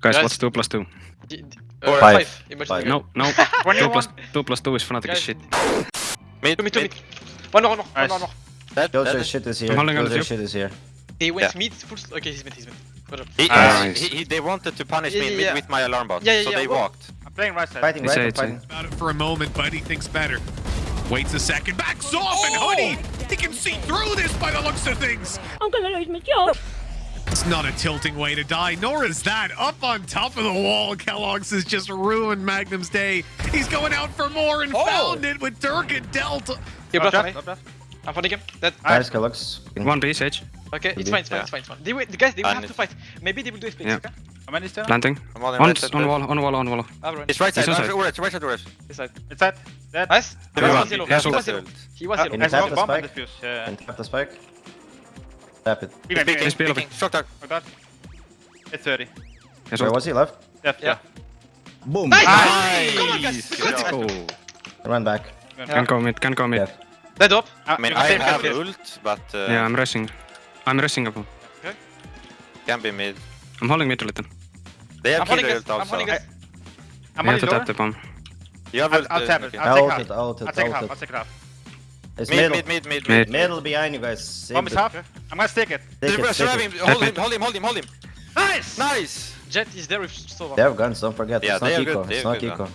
Guys, Guys. what's 2 plus 2? D- d- uh, five. five. Five. No, no. One 2 you plus, one. 2 plus 2 is Fnatic Guys, shit. Mid, Two mid, two mid. mid. One more, one more, one Nice. one more. Dead, Killjoy dead. shit is here. I'm holding on to Killjoy you. shit is here. They went Yeah. mid, full. Okay, he's mid, he's mid. Good. He, Nice. he, he, they wanted to punish Yeah, me yeah, with, my alarm bot, Yeah, yeah, so yeah, they well- walked. I'm playing right side. Fighting, right? a- I'm it's a- fighting. About it for a moment, but he thinks better. Waits a second, backs off, and Hoodie, he can see through this by the looks of things. I'm gonna lose my job. It's not a tilting way to die, nor is that. Up on top of the wall, Kellogg's has just ruined Magnum's day. He's going out for more and found it with Dirk and Delta. You Top bluff on left, me. top. I'm funding him. Dead. Nice, Kellogg's. 1 B, Sage. Okay, it's fine, it's fine, Yeah. it's fine, it's fine. They will, the guys, they will And have to fight. Maybe they will do a split, Yeah. okay? How many still? Planting. I'm on the On, right side. on right. wall, on wall, on wall. I'll run. It's right side, it's right, on right, right, right, right. This side. Inside. Dead. Nice. He He was was on. yellow. He was He on. was yellow. He was Uh, yellow. Can I you tap smoke the bomb and spike? defuse. Yeah. Can tap the spike. Tap it. Big man, big Peeking, man. Speed of peeking. Short dark. Like that. It's 30. Yes, Where what? was he? Left? Left, Yeah. yeah. Boom. Nice! Nice! Come on, guys. Let's go. Run back. Can go mid, can go mid. Yeah. Dead up. I mean, I can save have Kellogg's. ult, but uh, Yeah, I'm rushing. I'm rushing up. can be mid. I'm holding mid a little. They have I'm holding killer guys. ult I'm also. holding guys. I'm We on have to tap the bomb. You have I'll, ult, I'll tap it. okay. I'll I take ulted, half. I ulted, I'll take half. I'll take half. It's Mid, middle. mid, mid, mid, Mid. mid. Middle behind you guys. Save Bomb is it. half. I'm gonna stick it. Take it, Survive take him. it. Hold him, hold him, hold him, hold him. Nice! Nice! Jet is there with Sova. They have guns, don't forget. Yeah, it's not they are good, It's not good, eco.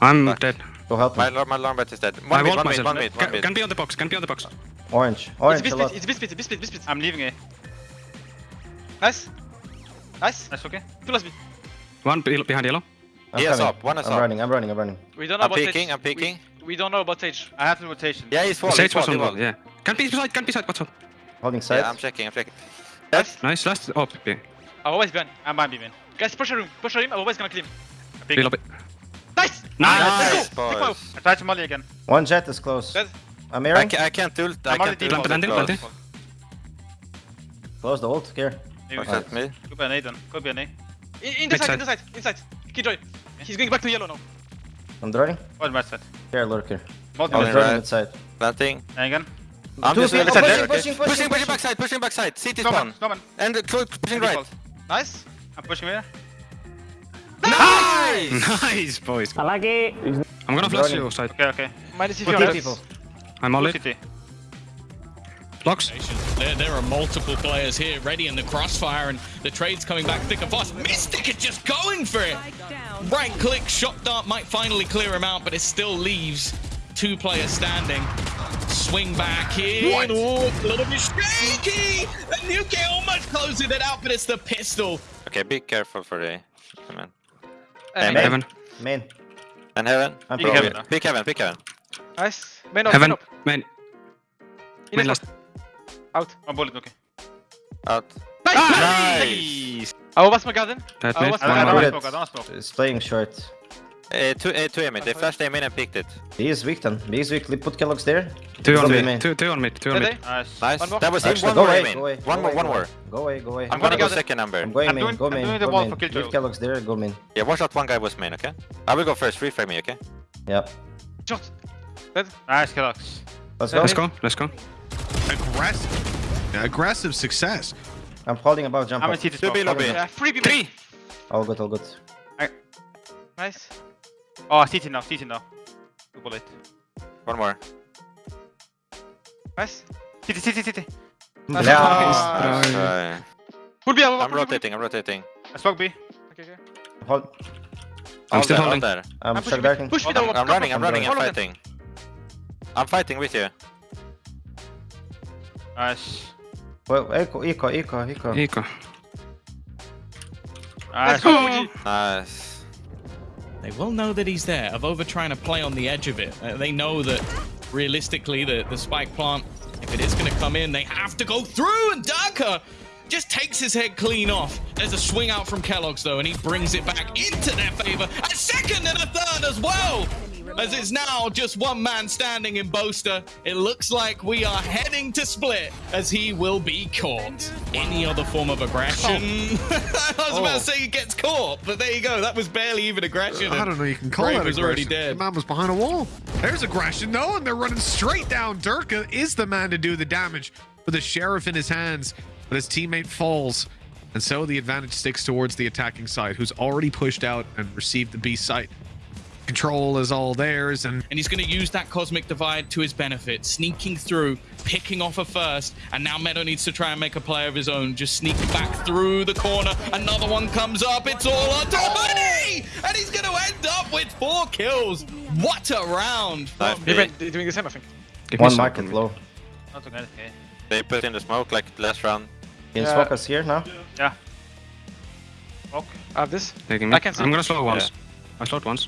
I'm Fuck. dead. Go help me. alarm- my alarm bot is dead. I One mid, walled one mid, one mid, one Can, mid. can be on the box, can be on the box. Orange. It's Orange B a lot. split, it's B split, B split, B split. I'm leaving it. Nice. Nice. That's okay. Two last B. One behind yellow. I'm He is coming. up, one is I'm up. running, I'm running, I'm running. We don't know I'm about peeking, I'm peeking. We, we don't know about Sage. I have the rotation. Yeah, he's wall, Sage he's wall, was on wall, wall. yeah. Can't be side, can't be side, what's up? Holding side. Yeah, I'm checking, I'm checking. Nice. Nice, last. Oh, B. I'm always behind. I'm behind beam. Guys, push him. Push him. I'm always gonna kill him. B lobby. Nice. Nice! Let's go. Take my. I tried to molly again. One jet is close. Dead. I'm I, hearing. ca I can't ult, I I'm on can't the ult. deep Planted, close. planted, planted. Close the ult. Here. Maybe Fuck that, mid. Could be an A then. Could be an A. In, in the side, side. in the side, inside. Killjoy. He's going back to yellow now. I'm droning. One right side. Here, lurker. Multi Oh, I'm yeah. mid. droning right. inside. Planting. And again. I'm Two just people left side pushing, okay? pushing, pushing, pushing, pushing. backside, pushing backside. CT Snowman. spawn. Snowman. And uh, close, pushing right. Default. Nice. I'm pushing here. Nice! Nice, boys. I like it. I'm gonna flash running. you side. Okay, okay. Minus if Two you're people. I'm all Two it. Blocks. There, there are multiple players here ready in the crossfire, and the trade's coming back thick and fast. Mistic is just going for it. Right click, shot dart might finally clear him out, but it still leaves two players standing. Swing back here. What? Oh, a little bit shaky. And Nuke almost closing it out, but it's the pistol. Okay, be careful for the... Come on. Uh, Main. Heaven. Main. And heaven. I'm Big pro. heaven. mid. Pick heaven, pick heaven. Nice. Main up, Heaven. main up. Main. In Main last. spot. Out. One bullet, okay. Out. Nice. Nice! I was my garden. That I mid. was- I One don't more. want Bullet. smoke, I don't want smoke. It's playing short. Uh, two, uh, two aim it. They flashed aim in and picked it. He is weak then. He is weak. Put Kellogg's there. Two on Go mid. Two, two on mid. Two on Ready? mid. Nice. Nice. One. That was him. Actually, One go more away, aim go away. One go more, away, one go more. away. Go away, go away. I'm gonna gonna go gather. second number. I'm going I'm main. doing- go I'm main. doing the go wall main. for Killjoy. Leave Kellogg's there. Go main. Yeah, watch out one guy was main, okay? I will go first. Free frame me, okay? Yeah. Shot. Dead. Nice, Kellogg's. Let's go. Let's go. Let's go. Aggressive. Aggressive success. I'm holding above jump I'm up. in CT Two smoke. B lobby. Yeah, free B. Three! All good, all good. Nice. Oh, CT now, CT now. Two bullet. One more. Nice. CT, CT, CT. Nice. Yeah. Nice try. Full B. I'm rotating, I'm rotating. I smoke B. Okay, okay. Hold. I'm All still there, holding. there. I'm I'm pushing darting. mid. Push me Hold down. I'm running, I'm running, I'm fighting. I'm fighting with you. Nice. Well, eco, eco, eco, eco. Eco. Nice. Let's go, OG. Nice. They will know that he's there. Avova trying to play on the edge of it. Uh, they know that realistically, the, the spike plant, if it is going to come in, they have to go through. And Derke just takes his head clean off. There's a swing out from Kellogg's though, and he brings it back into their favor. A second and a third as well. As it's now just one man standing in Boaster. It looks like we are heading to split as he will be caught. Any other form of aggression? Oh. I was about to oh. say he gets caught, but there you go. That was barely even aggression. I don't know. You can call Brave that was already aggression. dead. The man was behind a wall. There's aggression, though, and they're running straight down. Derke is the man to do the damage with the sheriff in his hands, but his teammate falls. And so the advantage sticks towards the attacking side, who's already pushed out and received the B site. Control is all theirs, and and he's going to use that cosmic divide to his benefit, sneaking through, picking off a first, and now Meddo needs to try and make a play of his own, just sneak back through the corner. Another one comes up, it's all on to Hoodie! And he's going to end up with four kills. What a round! Nice from- B. They're they're doing the same, I think. Give me One some market from- low. Not too good. Okay. They put in the smoke like last round. Can you Yeah. smoke us here now? Yeah. Smoke. I have this. Taking me. I can see. I'm gonna slow once. I slowed once.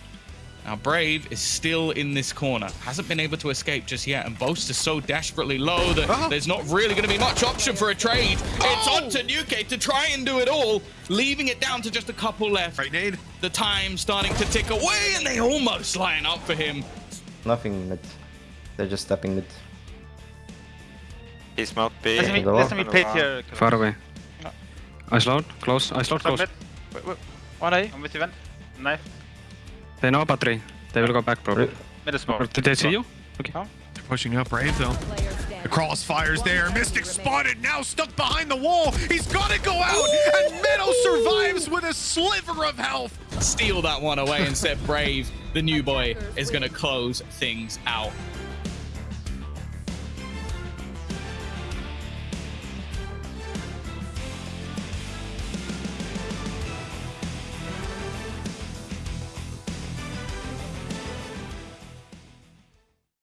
Now, Brave is still in this corner. Hasn't been able to escape just yet. And Boast is so desperately low that Oh. there's not really going to be much option for a trade. It's oh! on to Nuke to try and do it all, leaving it down to just a couple left. right nade. The time starting to tick away, and they almost line up for him. Nothing mid. They're just stepping mid. He's not B. Listen me, Go listen me on. pit here. Far away. I slowed. Close. I slowed close. Submit. Wait, wait. One A. I'm with you, Ven. Knife. They know about three. They will go back probably. Mid is Or smoke. did they see you? Okay. They're pushing up Brave though. The crossfire's there. Mistic spotted, now stuck behind the wall. He's gonna go out, and Meddo survives with a sliver of health. Steal that one away and set Brave, the new boy, is going to close things out.